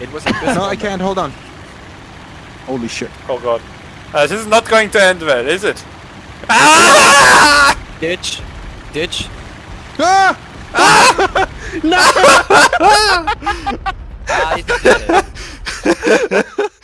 It was a No, I can't. Hold on. Holy shit. Oh god. Uh, this is not going to end well, is it? Ah! Ditch. Ditch. Ah! Ah, ah! No! Ah! Ah! Ah!